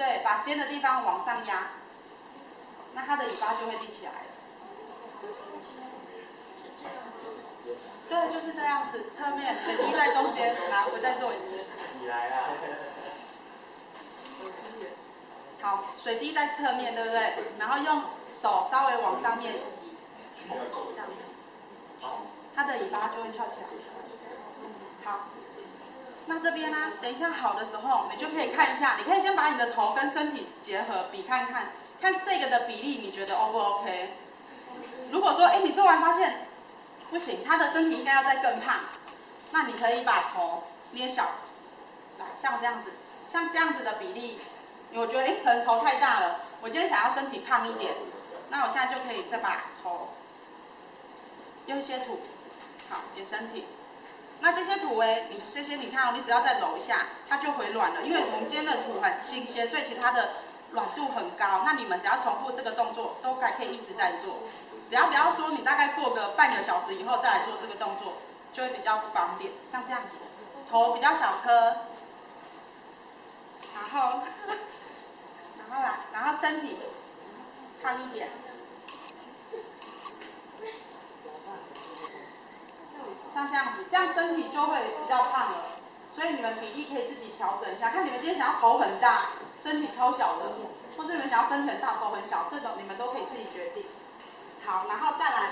对，把尖的地方往上压，那它的尾巴就会立起来了。对，就是这样子，侧面水滴在中间，来，我再做一次。你来啊！好，水滴在侧面，对不对？然后用手稍微往上面移，这样子，它的尾巴就会翘起来。好，那这边呢？等一下好的时候，你就可以看一下，你可以先把你的头跟身体结合，比看看，看这个的比例，你觉得 O 不 OK？如果说，哎，你做完发现不行，他的身体应该要再更胖，那你可以把头捏小，来，像这样子，像这样子的比例。我觉得哎，可能头太大了。我今天想要身体胖一点，那我现在就可以再把头用一些土，好给身体。那这些土哎，你这些你看哦，你只要再揉一下，它就回软了。因为我们今天的土很新鲜，所以其实它的软度很高。那你们只要重复这个动作，都还可以一直在做。只要不要说你大概过个半个小时以后再来做这个动作，就会比较不方便。像这样子，头比较小颗，然后。然后来，然后身体胖一点，像这样子，这样身体就会比较胖了。所以你们比例可以自己调整一下，看你们今天想要头很大，身体超小的，或是你们想要身体很大头很小，这种你们都可以自己决定。好，然后再来。